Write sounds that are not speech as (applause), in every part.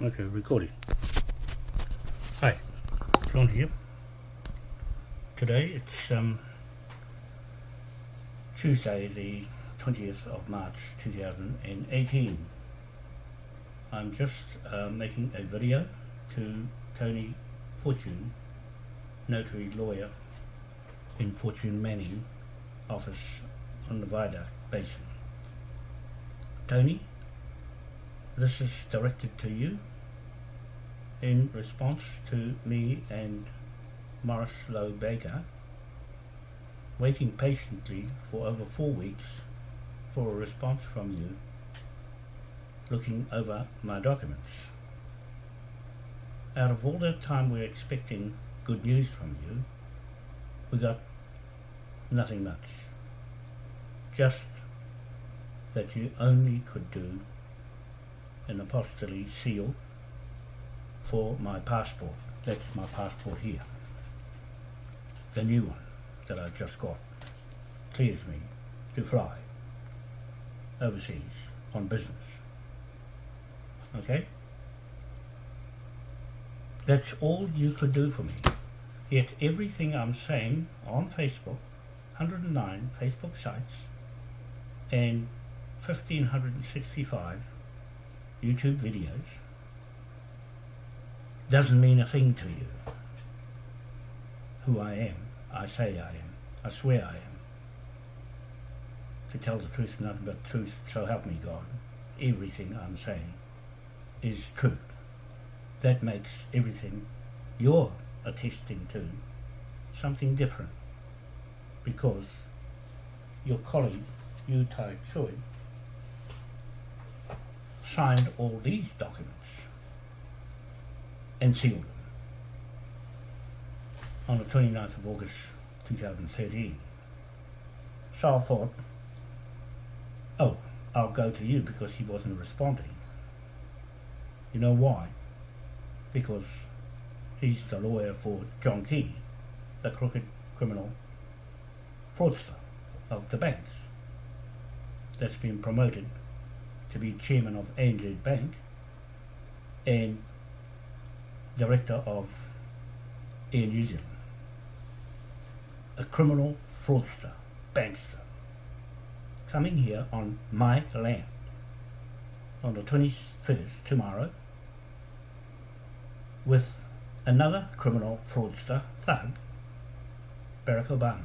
Okay, recording. Hi, John here. Today it's um, Tuesday, the 20th of March 2018. I'm just uh, making a video to Tony Fortune, notary lawyer in Fortune Manning office on the Viaduct Basin. Tony, this is directed to you in response to me and Morris Lowe Baker waiting patiently for over four weeks for a response from you looking over my documents. Out of all that time we're expecting good news from you, we got nothing much. Just that you only could do an apostille seal for my passport. That's my passport here. The new one that I've just got clears me to fly overseas on business. Okay? That's all you could do for me. Yet everything I'm saying on Facebook, 109 Facebook sites, and 1565 YouTube videos doesn't mean a thing to you. Who I am, I say I am, I swear I am. To tell the truth nothing but truth, so help me God. Everything I'm saying is true. That makes everything you're attesting to something different. Because your colleague, Yu Tai Choi, signed all these documents and sealed them on the 29th of August 2013. So I thought, oh, I'll go to you because he wasn't responding. You know why? Because he's the lawyer for John Key, the crooked criminal fraudster of the banks that's been promoted to be chairman of ANZ Bank and director of Air New Zealand. A criminal fraudster, bankster, coming here on my land on the 21st, tomorrow, with another criminal fraudster, thug, Barack Obama,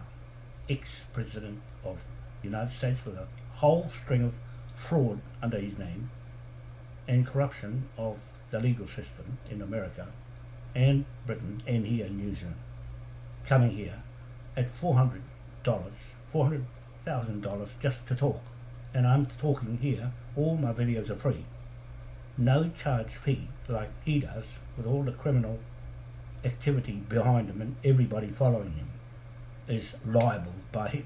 ex-president of the United States with a whole string of fraud under his name and corruption of the legal system in America and Britain and here in New Zealand coming here at $400, $400,000 just to talk. And I'm talking here, all my videos are free. No charge fee like he does with all the criminal activity behind him and everybody following him is liable by him.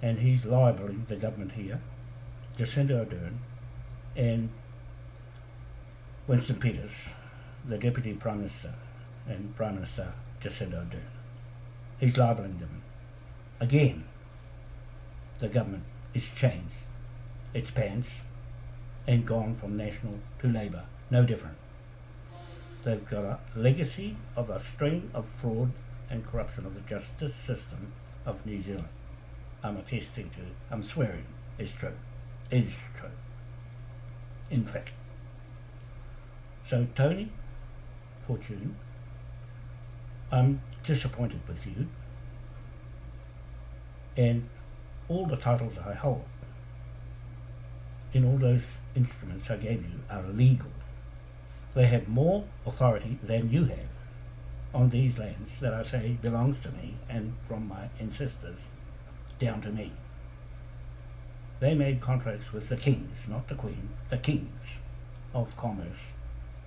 And he's libeling the government here Jacinda Ardern and Winston Peters, the Deputy Prime Minister and Prime Minister Jacinda Ardern. He's libeling them. Again, the government is changed its pants and gone from National to Labour. No different. They've got a legacy of a string of fraud and corruption of the justice system of New Zealand. I'm attesting to, I'm swearing, it's true is true. In fact. So Tony Fortune, I'm disappointed with you and all the titles I hold in all those instruments I gave you are legal. They have more authority than you have on these lands that I say belongs to me and from my ancestors down to me. They made contracts with the kings, not the queen, the kings of commerce,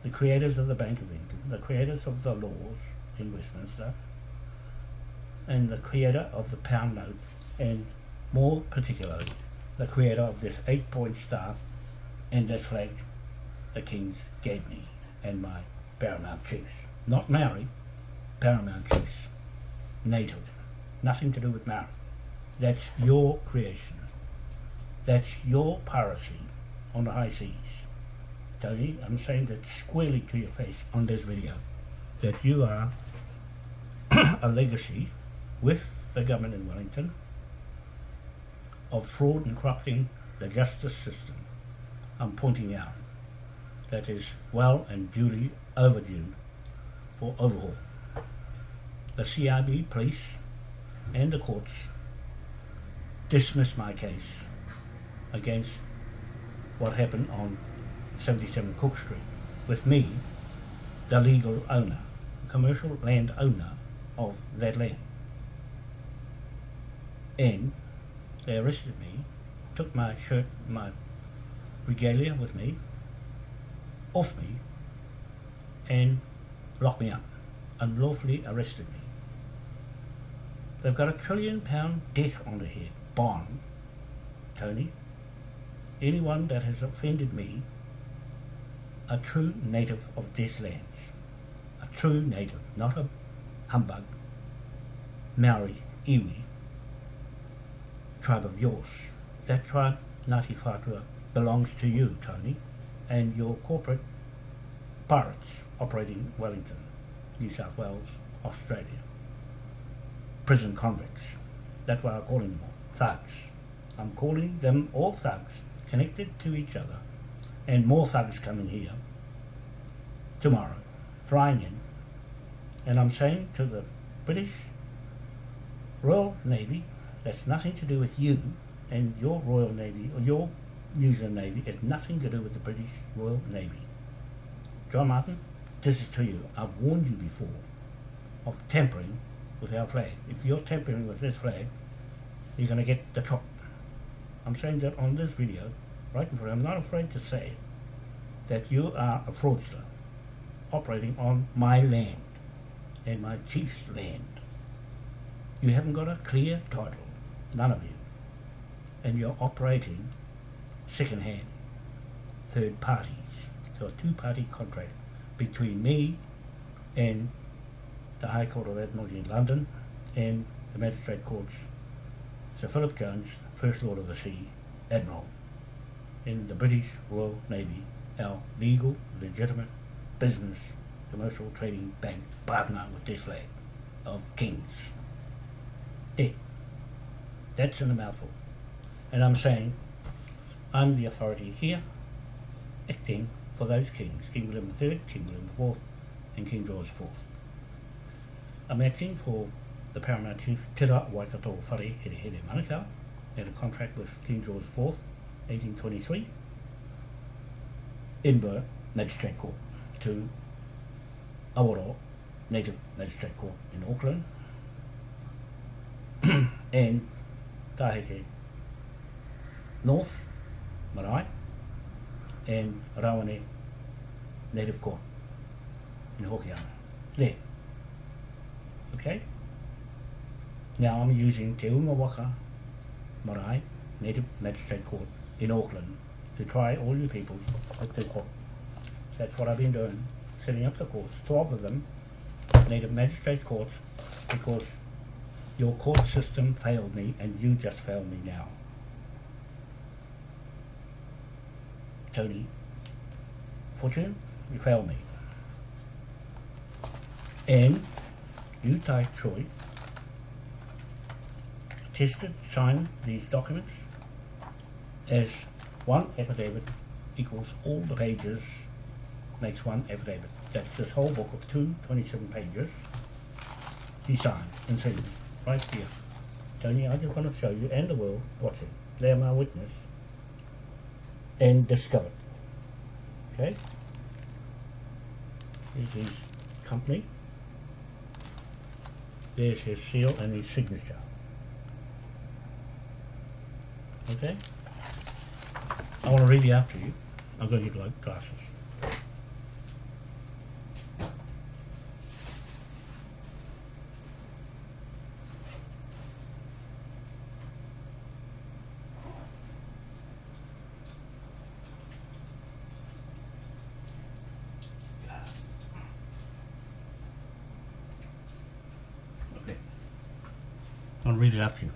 the creators of the Bank of England, the creators of the laws in Westminster, and the creator of the pound note, and more particularly, the creator of this eight-point star and this flag the kings gave me and my paramount chiefs. Not Maori, paramount chiefs, native, nothing to do with Maori. That's your creation. That's your piracy on the high seas. Tony, I'm saying that squarely to your face on this video, that you are (coughs) a legacy with the government in Wellington of fraud and corrupting the justice system. I'm pointing out that is well and duly overdue for overhaul. The CIB, police, and the courts dismissed my case against what happened on 77 Cook Street with me, the legal owner, commercial land owner of that land. And they arrested me, took my shirt, my regalia with me, off me, and locked me up, unlawfully arrested me. They've got a trillion pound debt on their head, bond, Tony. Anyone that has offended me, a true native of these lands, a true native, not a humbug, Maori, Iwi, tribe of yours. That tribe, Ngāti Whātua, belongs to you, Tony, and your corporate pirates operating Wellington, New South Wales, Australia. Prison convicts. That's why I'm calling them all. Thugs. I'm calling them all thugs, connected to each other, and more thugs coming here tomorrow, flying in. And I'm saying to the British Royal Navy, that's nothing to do with you and your Royal Navy or your New Zealand Navy. It's nothing to do with the British Royal Navy. John Martin, this is to you. I've warned you before of tampering with our flag. If you're tampering with this flag, you're going to get the chop. I'm saying that on this video, right in front. I'm not afraid to say that you are a fraudster operating on my land and my chief's land. You haven't got a clear title, none of you, and you're operating second hand, third parties. So a two-party contract between me and the High Court of Admiralty in London and the Magistrate Courts, Sir Philip Jones, First Lord of the Sea, Admiral, in the British Royal Navy, our legal, legitimate business, commercial trading bank partner with this flag of kings. There. That's in a mouthful. And I'm saying I'm the authority here, acting for those kings, King William III, King William IV, and King George IV. I'm acting for the Paramount Chief Tira Waikato Whare Here Here Manukau, had a contract with King George IV, 1823, Edinburgh Magistrate Court to Awaro Native Magistrate Court in Auckland, (clears throat) and Taheke North, Marae, and Rawene Native Court in Hokianga. There. Okay? Now I'm using Te Unga Waka Marae Native Magistrate Court in Auckland to try all you people at the court. That's what I've been doing, setting up the courts, 12 of them, Native Magistrate Courts, because your court system failed me and you just failed me now. Tony, Fortune, you failed me. And you, Tai Choi, attested, signed these documents as one affidavit equals all the pages makes one affidavit. That's this whole book of two 27 pages. He signed and signed right here. Tony, I just want to show you and the world watching. They're my witness. And discovered. Okay? Here's his company. There's his seal and his signature. Okay? I want to out to you. I'm going to get glasses. Okay. I'll read it out to you.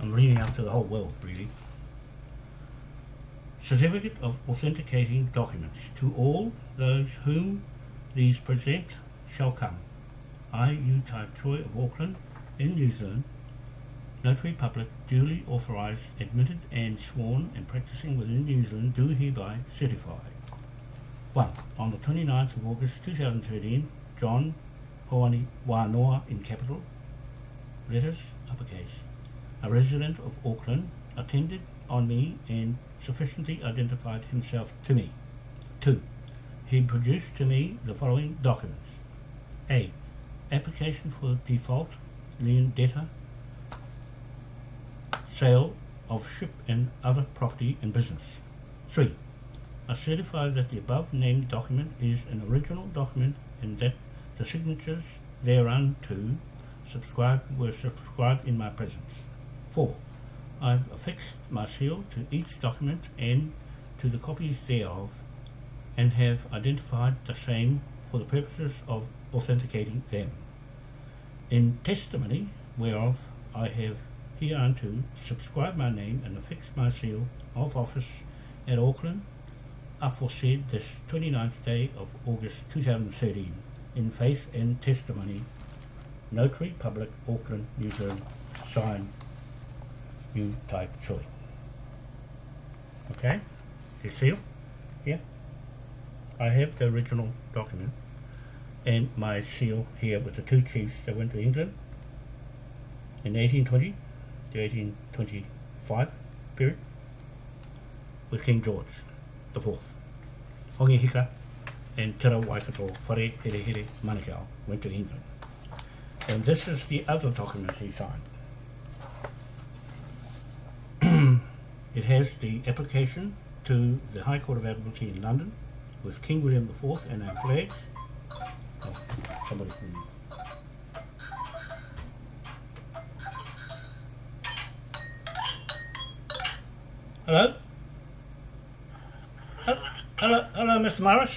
I'm reading out to the whole world, really. Certificate of authenticating documents to all those whom these present shall come. I, U Type of Auckland, in New Zealand, Notary Public, duly authorised, admitted and sworn and practising within New Zealand, do hereby certify. 1. On the 29th of August 2013, John Hoani Wanoa in capital, letters uppercase, a resident of Auckland, attended on me and sufficiently identified himself to me. 2. He produced to me the following documents. A. Application for default lien debtor sale of ship and other property and business. 3. I certify that the above named document is an original document and that the signatures thereunto subscribed were subscribed in my presence. 4. I've affixed my seal to each document and to the copies thereof and have identified the same for the purposes of authenticating them. In testimony whereof I have hereunto subscribed my name and affixed my seal of office at Auckland aforesaid this 29th day of August 2013 in faith and testimony. Notary Public Auckland New Zealand. Signed Yu Tai Choi okay you seal here I have the original document and my seal here with the two chiefs that went to England in 1820 to 1825 period with King George the fourth. Hongi Hika and Te Waikato Whare Here Here went to England. And this is the other document he signed. It has the application to the High Court of Admiralty in London with King William IV and our flags. Oh, somebody Hello? Hello, hello, Mr. Morris.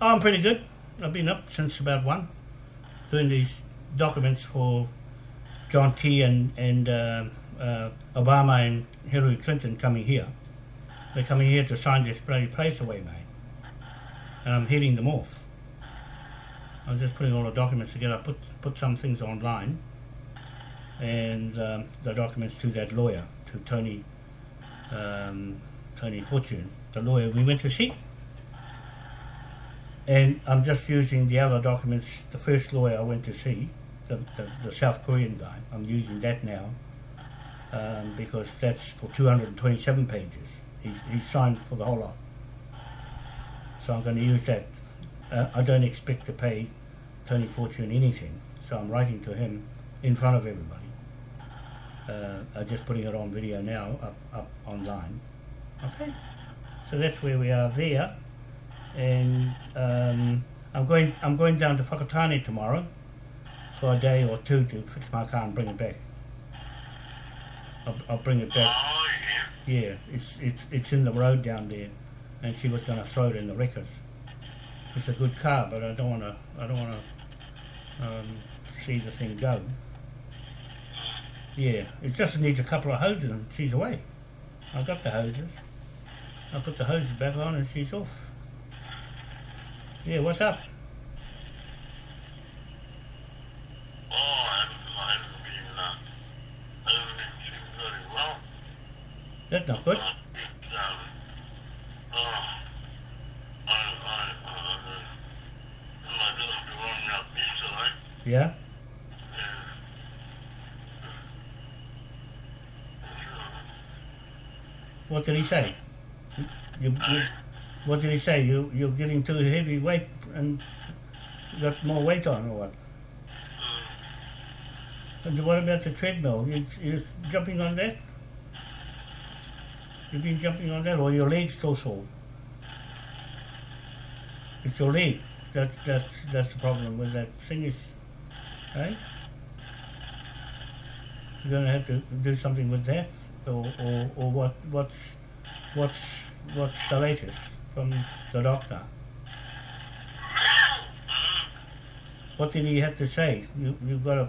Oh, I'm pretty good. I've been up since about one, doing these documents for John Key and and uh, uh, Obama and Hillary Clinton coming here. They're coming here to sign this bloody place away, mate. And I'm heading them off. I'm just putting all the documents together. Put put some things online, and um, the documents to that lawyer, to Tony um, Tony Fortune, the lawyer we went to see. And I'm just using the other documents, the first lawyer I went to see, the, the, the South Korean guy, I'm using that now um, because that's for 227 pages. He's, he's signed for the whole lot. So I'm going to use that. Uh, I don't expect to pay Tony Fortune anything, so I'm writing to him in front of everybody. Uh, I'm just putting it on video now, up, up online. Okay, so that's where we are there, and um, I'm going. I'm going down to Whakatane tomorrow for a day or two to fix my car and bring it back. I'll, I'll bring it back. Oh, yeah. Yeah, it's it's it's in the road down there, and she was going to throw it in the wreckers. It's a good car, but I don't want to. I don't want to um, see the thing go. Yeah, it just needs a couple of hoses and she's away. I got the hoses. I put the hoses back on and she's off. Yeah, what's up? Me up yesterday, Yeah? What did he say? You, you, what did he say? You, you're getting too heavy weight and got more weight on or what? And what about the treadmill? You, you're jumping on that? You've been jumping on that or your leg's still sore? It's your leg. That, that's, that's the problem with that thing is, right? You're going to have to do something with that? Or, or, or what, what's, what's, what's the latest from the doctor? What did he have to say? You, you've got a,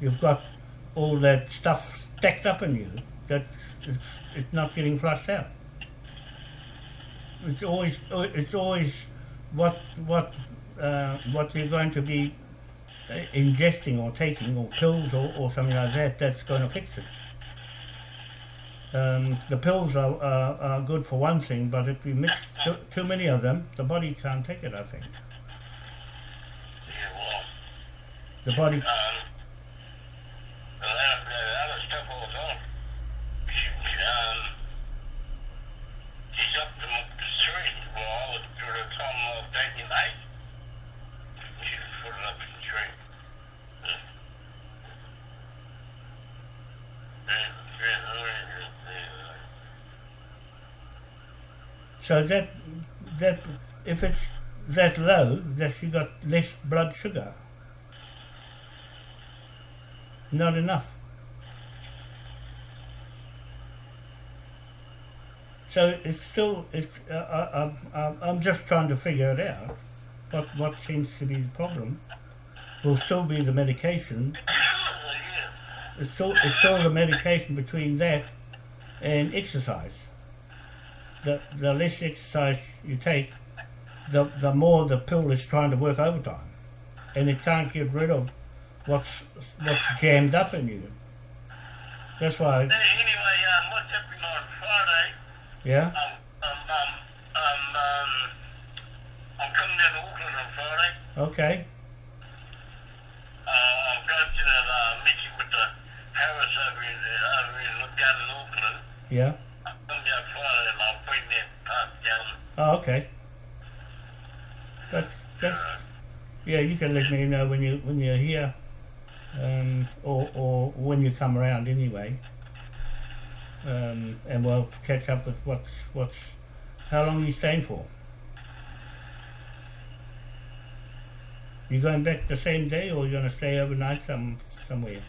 you've got all that stuff stacked up in you that it's, it's not getting flushed out. It's always it's always what what uh, what you're going to be uh, ingesting or taking or pills or, or something like that that's going to fix it. Um, the pills are, are, are good for one thing, but if you mix too, too many of them, the body can't take it. I think Yeah, well, the body. um, the other, the other stuff was on. She, um, she's up to the three. Well, I was to the time I was taking eight. She was put it up to three. Yeah, yeah, yeah, yeah. So that that if it's that low, that you got less blood sugar. Not enough. So it's still it's. Uh, I, I, I, I'm just trying to figure it out. What what seems to be the problem will still be the medication. It's still it's still the medication between that and exercise. The the less exercise you take, the the more the pill is trying to work overtime, and it can't get rid of what's what's jammed up in you. That's why, Anyway, um, what's happening on Friday? yeah, Um, um, um, um, um, I'm coming down to Auckland on Friday. okay, Uh, I'm going to that uh, meeting with the Harris over in, uh, over in down in Auckland. yeah, I'm coming down Friday and I'll bring that part down. Oh, okay. That's that's yeah. You can let me know when you when you're here, um, or or when you come around anyway. Um, and we'll catch up with what's what's how long are you staying for. You going back the same day, or you going to stay overnight some somewhere?